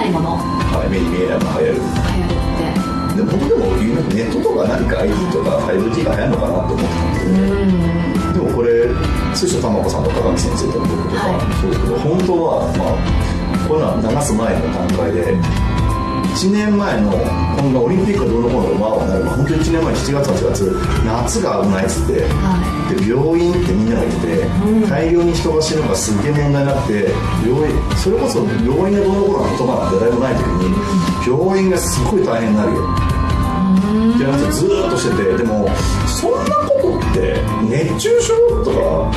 ないもの。はい、目に見えないのが流行る流行る。ってでも僕でもネットとか何か IT とか 5G が流行るのかなと思ってたんででもこれ水晶玉子さんと高木先生とか僕とか、はい。そうですけど本当はまあこういうのは流す前の段階で1年前のこんなオリンピックがどうのこうのまあはなるまあ本当に1年前7月8月夏が危ないっつってはで病院ってみんながいて、うん。大量に人が死ぬのがすっげえ問題になって病院それこそ病院がどうのこうの言葉なんて誰もない時に病院がすごい大変になるよ。って話をずーっとしててでもそんなことって熱中症とか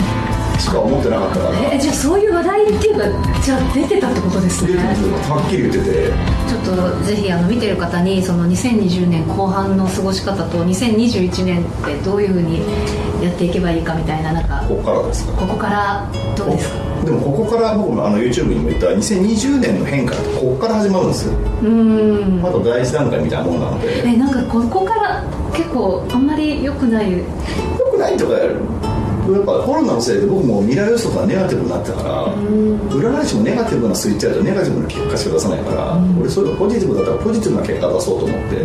しか思ってなかったから。えじゃあそういう話題っていうかじゃあ出てたってことですね。出てるはっきり言ってて。ちょっとぜひあの見てる方にその2020年後半の過ごし方と2021年ってどういうふうにやっていけばいいかみたいななんかここからですか？ここからどうですか？でもここから僕もあの YouTube にも言った2020年の変化ってここから始まるんですよ。うーん。まだ第一段階みたいなもんなので。えなんかここから結構あんまり良くない？よくないとかやるやっぱコロナのせいで僕も未来予測がネガティブになったから占い師もネガティブなスイッチやるとネガティブな結果しか出さないから俺そういうのポジティブだったらポジティブな結果出そうと思って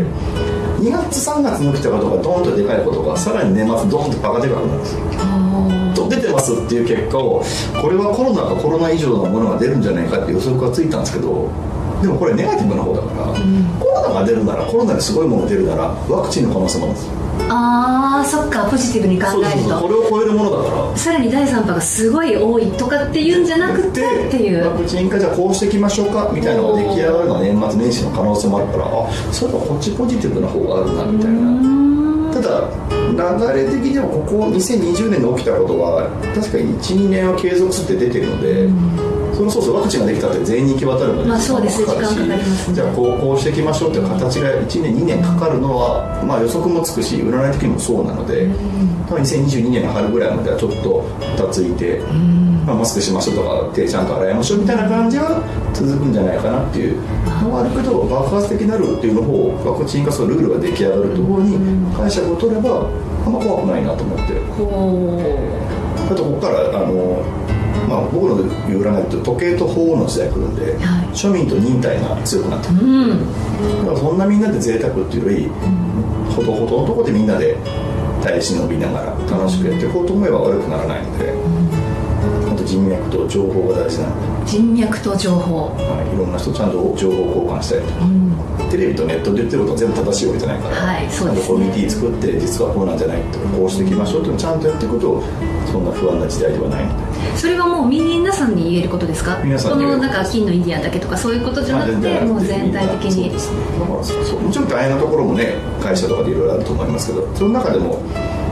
2月3月に起きたことがドーンとでかいことがさらに年末ドーンとバカでかくなるんですよあと出てますっていう結果をこれはコロナかコロナ以上のものが出るんじゃないかって予測がついたんですけどでもこれネガティブな方だから、コロナが出るならコロナですごいものが出るならワクチンの可能性もあるんですよ。あーそっかポジティブに考そうそうえるそうことれを超えるものだから。さらに第3波がすごい多いとかっていうんじゃなくてっていう。ワクチン化じゃあこうしていきましょうかみたいなのが出来上がるのは年末年始の可能性もあるからあそういえばこっちポジティブな方があるなみたいな。ただ流れ的にはここ2020年に起きたことは確かに12年は継続するって出てるので、そのそうそうワクチンができたって全員に行き渡るのでまあそうです時間かかりますね。じゃあこうこうしていきましょうっていう形が1年2年かかるのは、まあ、予測もつくし占い的にもそうなので、多分2022年の春ぐらいまではちょっとふたついて、まあ、マスクしましょうとか手ちゃんと洗いましょうみたいな感じは続くんじゃないかなっていう。のは。あるけど爆発的になるっていうのをワクチン化するルールが出来上がるところに解釈を取ればあんま怖くないなと思って。ほあとここからあの、まあ、僕の言う占いって時計と法の時代来るんで、はい。庶民と忍耐が強くなってくるううん。だからそんなみんなで贅沢っていうより、ほどほどのとこでみんなで耐え忍びながら楽しくやっていこうと思えば悪くならないので、あと人脈と情報が大事なので、人脈と情報。はい、いろんな人とちゃんと情報交換したりとか、うん。テレビとネットで言ってることは全部正しいわけじゃないから、はいそうですね。コミュニティ作って実はこうなんじゃないとかこうしていきましょうってちゃんとやっていくとそんな不安な時代ではない。のでそれはもう皆さんに言えることですか？皆さんに。このなんか金のインディアンだけとかそういうことじゃなくてもう全体的に。そうですね。もちろん大変なところもね会社とかでいろいろあると思いますけどその中でも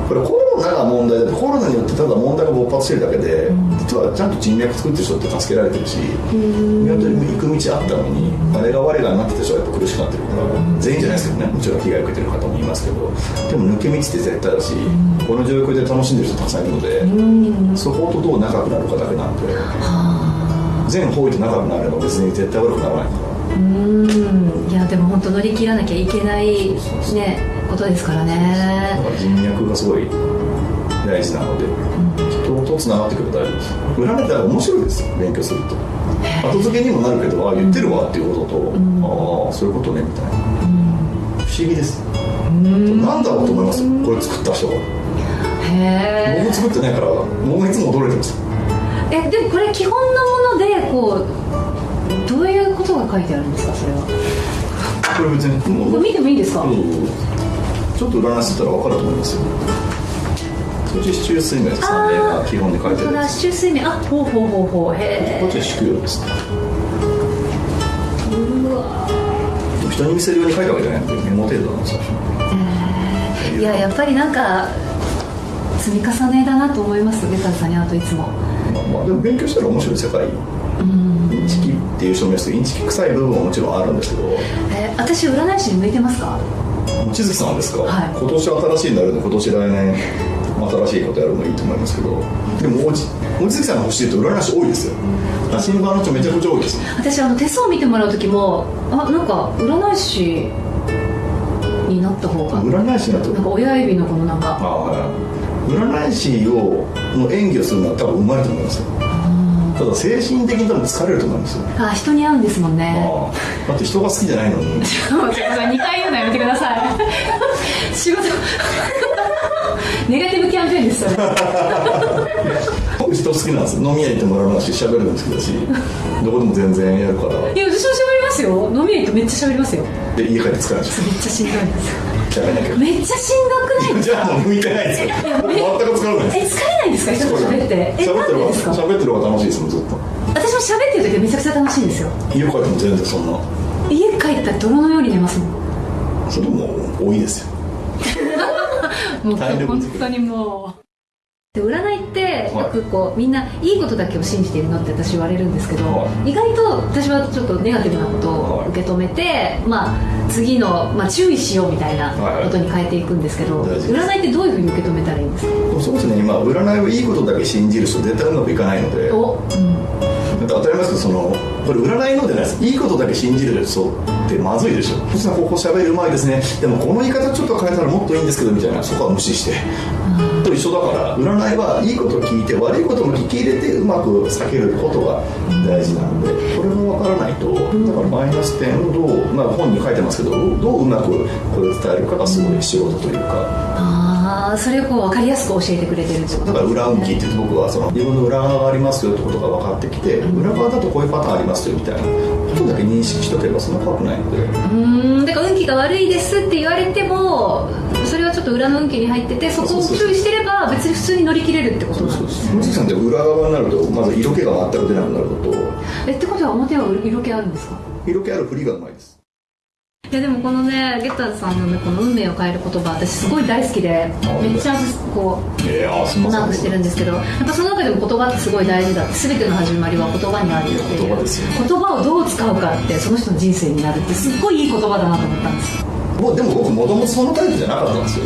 これコロナが問題コロナによってただ問題が勃発してるだけで、実はちゃんと人脈作ってる人って助けられてるし見当たり行く道あったのにあれが我がになってた人はやっぱ苦しくなってるから全員じゃないですけどねもちろん被害を受けてる方もいますけどでも抜け道って絶対だしこの状況で楽しんでる人たくさんいるのでそことどう仲良くなるかだけなんで全方位と仲良くなれば別に絶対悪くならないから。うん。いやでも本当乗り切らなきゃいけないねことですからだね人脈がすごい大事なので、人とつながってくると大丈夫です。占いって面白いですよ勉強すると。後付けにもなるけどあ言ってるわっていうことと、ああそういうことねみたいな、不思議です、なん。だろうと思います？よこれ作った人がへえ。僕作ってないから僕がいつも驚いてます。えでもこれ基本のものでこうどういうことが書いてあるんですかそれは？これ別にもこれ見てもいいですか、うん。ちょっと占いしてたら分かると思いますよそっち市中水明さんね。あー基本に書いてるやつ。周水面。あほうほうほうほう。へえ。こっちは宿陽ですねうわ人に見せるように書いたわけじゃない。んでメモ程度なんですよ。いややっぱりなんか積み重ねだなと思いますベタさんにあといつも。まあ、まあでも勉強したら面白い世界。うん。インチキっていう証明してインチキ臭い部分ももちろんあるんですけど。え私占い師に向いてますか？望月さんですか、はい。今年新しいになるんで今年来年新しいことやるのいいと思いますけど。でもおじ望月さんが欲しいと占い師多いですよ。の人めちゃくちゃ多いです。私あの手相見てもらう時もあなんか占い師になった方が占い師だとなんか親指のこのなんか。ああはい。占い師をの演技をするのは多分うまいと思いますよ。ただ精神的に多分疲れると思うんですよ。あ人に会うんですもんね。だって人が好きじゃないのに。もうちょっと2回言うのやめてください。仕事ネガティブキャンペーンですそれ。僕人好きなんですよ。飲み屋行ってもらうのし喋るの好きだしどこでも全然やるから。いや私も喋りますよ。飲み屋行ってめっちゃ喋りますよ。で家帰って疲れるでしめっちゃしんどいんですめっちゃしんどくないじゃあもう向いてないですよ。全く疲れないえです疲れないんですか？人と喋って。え喋ってる方が喋ってる方が楽しいですもんずっと。私も喋ってる時はめちゃくちゃ楽しいんですよ。家帰っても全然そんな。家帰ったら泥のように寝ますもん。それも多いですよもう本当にもう。で占いってよくこうみんないいことだけを信じているのって私言われるんですけど、は意外と私はちょっとネガティブなことを受け止めて、まあ、次の、まあ、注意しようみたいなことに変えていくんですけど、占いってどういうふうに受け止めたらいいんですか？そうですね今占いはいいことだけ信じる人絶対うまくいかないので。お、うん、当たり前ですけどそのこれ占いのじゃないです。いいことだけ信じる人ってまずいでしょ。そしたらここ喋るうまいですね。でもこの言い方ちょっと変えたらもっといいんですけどみたいな。そこは無視して。と一緒だから占いはいいことを聞いて悪いことも聞き入れてうまく避けることが大事なんでこれが分からないとだからマイナス点をどう、まあ、本に書いてますけどどううまくこれを伝えるかがすごい仕事というか。ああそれをこう分かりやすく教えてくれてるってことだから裏運気って僕はその自分の裏側がありますよってことが分かってきて裏側だとこういうパターンありますよみたいなことだけ認識しとけばそんな怖くないのでうーん。だから運気が悪いですって言われてもそれはちょっと裏の運気に入っててそこを注意してれば別に普通に乗り切れるってことなんですむさんって裏側になるとまず色気が全く出なくなるのとえってことは表は色気あるんですか色気ある振りがうまいですいやでもこのねゲッターズさんのねこの運命を変える言葉私すごい大好きでめっちゃこうマークしてるんですけどやっぱその中でも言葉ってすごい大事だって全ての始まりは言葉にあるっていう。言葉ですよ言葉をどう使うかってその人の人生になるってすっごいいい言葉だなと思ったんです。もうでも僕もともとそのタイプじゃなかったんですよ。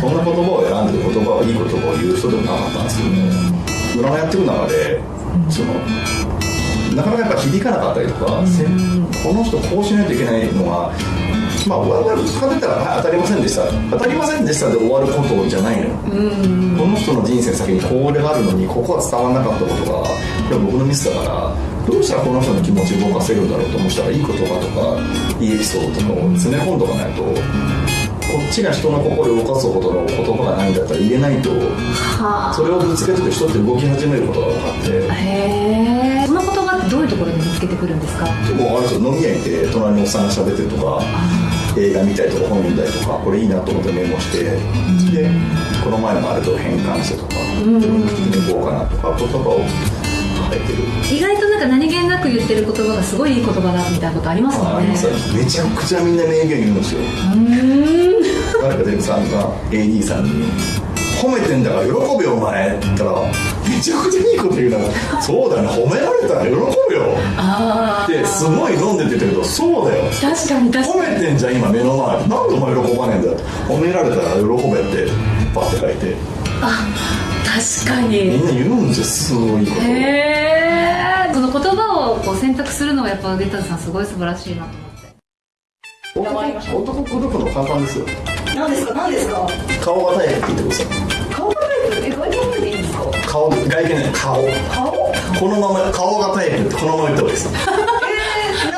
そんな言葉を選んで言葉はいい言葉を言う人でもなかったんですけども占いやっていく中でそのなかなかやっぱ響かなかったりとか、せこの人こうしないといけないのがまあ我々使ってたら、はい、当たりませんでした。当たりませんでしたで終わることじゃないのよ、この人の人生先にこれがあるのにここは伝わらなかったことがいや僕のミスだからどうしたらこの人の気持ちを動かせるんだろうと思ったらいい言葉とかいいエピソードとかを詰め込んどかないと、こっちが人の心を動かすほどの言葉がないんだったら言えないとはそれをぶつけてく人って動き始めることが分かって。あへえどういうところで見つけてくるんですか？結構あれですよ飲み屋行って隣のおっさんが喋ってるとか映画見たりとか本読んだりとかこれいいなと思ってメモしてでこの前のあれと変換してとか聞きに行こうかなとか言葉を書いてる。意外となんか何気なく言ってる言葉がすごいいい言葉だみたいなことありますもんね。めちゃくちゃみんな名言言うんですよ。誰かデブさんが AD さんに「褒めてんだから喜べよお前」って言ったらめちゃくちゃいいこと言うな。そうだよね褒められたら喜べよ。あってすごい飲んでって言ったけどそうだよ。確かに確褒かに。めてんじゃん今目の前。なんでお前喜ばねえんだよ。褒められたら喜べってパッて書いて。確かに。みんな言うんですよすごいこと。へえその言葉をこう選択するのはやっぱゲッターズさんすごい素晴らしいなと思って。男男口説くの簡単ですよ。何ですか？何ですか？顔がタイプって言ってください。顔がタイプ？え外見でいいんですか？顔外見ね顔。顔？このまま顔がタイプってこのまま言った方がいいです。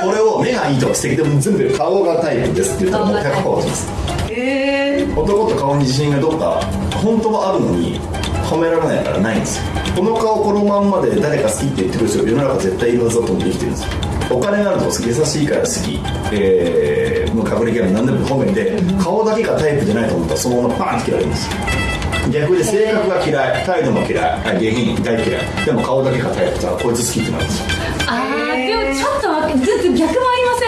これを目がいいとか素敵でも全部顔がタイプですって言ったらもう100%落ちます。えー、男と顔に自信がどっか本当はあるのに褒められないからないんですよ。この顔このまんまで誰か好きって言ってくる人世の中絶対いるはずだと思って生きてるんですよ。お金があると優しいから好き、えー、もう隠れキャラ何でも褒めて顔だけがタイプじゃないと思ったらそのままバーンって切られるんですよ逆で性格が嫌い態度も嫌いあ下品大嫌い。でも顔だけがタイプだからこいつ好きってなるんですよ。ああでもちょっと待ってずっと逆もありませ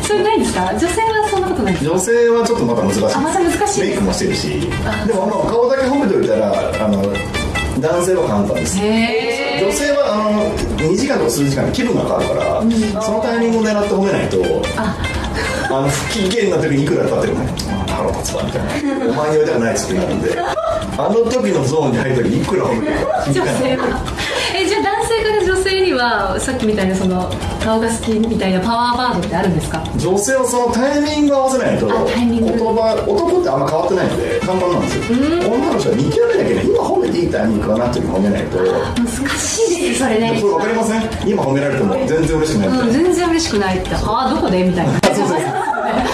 ん？それないんですか？女性はそんなことないですか？女性はちょっとまた難しいあまた難しいメイクもしてるし。でもまあ顔だけ褒めておいたらあの男性は簡単です。へ女性はあの2時間とか数時間で気分が変わるから、そのタイミングを狙って褒めないとあ。の不機嫌な時にいくら経ってるの腹立つわみたいな。お前に言われたくないっつってなるんであの時のゾーンに入る時にいくら褒めても女性は。えじゃあ男性から女性にはさっきみたいなその顔が好きみたいなパワーワードってあるんですか？女性はそのタイミングを合わせないとあタイミング。言葉男ってあんま変わってないので簡単なんですよ。女の人は見極めなきゃいけない。今褒めていいタイミングかなっていう褒めないと。難しいですそれね。それ分かりません？今褒められても全然嬉しくない。うん、全然嬉しくないって。ああどこで？みたいな。そうそう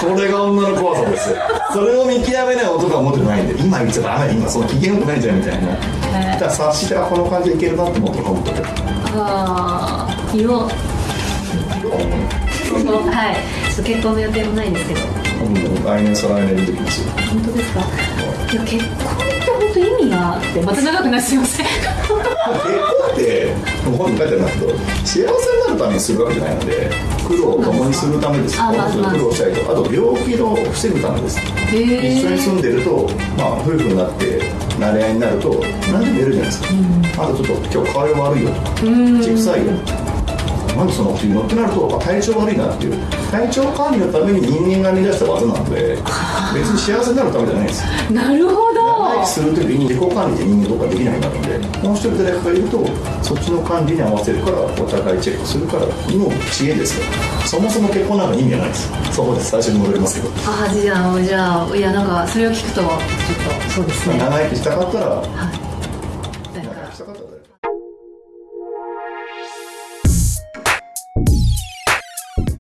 これが女の怖さですよ。それを見極めない男は持ってないんで今言っちゃダメ今その機嫌よくないじゃんみたいな。だから察してはこの感じでいけるなって思って褒めとけああ言おうはい結婚の予定もないんですけどうん来年再来年出てきますよ本当ですかいや結婚って本当意味があってまた長くなってすいません結婚って本に書いてあるんだけど幸せになるためにするわけじゃないので苦労を共にするためですあまあ苦労したりとあと病気を防ぐためです一緒に住んでると、まあ、夫婦になって慣れ合いになると何でも言えるじゃないですか、あとちょっと今日顔悪いよとか口臭いよなんでそのっていうのってなると体調悪いなっていう体調管理のために人間が編み出した技なので別に幸せになるためじゃないんですなるほど長生きするときに自己管理って人間とかできなくなるのでもう一人誰かがいるとそっちの管理に合わせるからお互いチェックするからの知恵ですからそもそも結婚なんか意味がないです。そこです。最初に戻りますけど。あじゃあじゃあいやなんかそれを聞くとちょっとそうですね。長生きしたかったらはい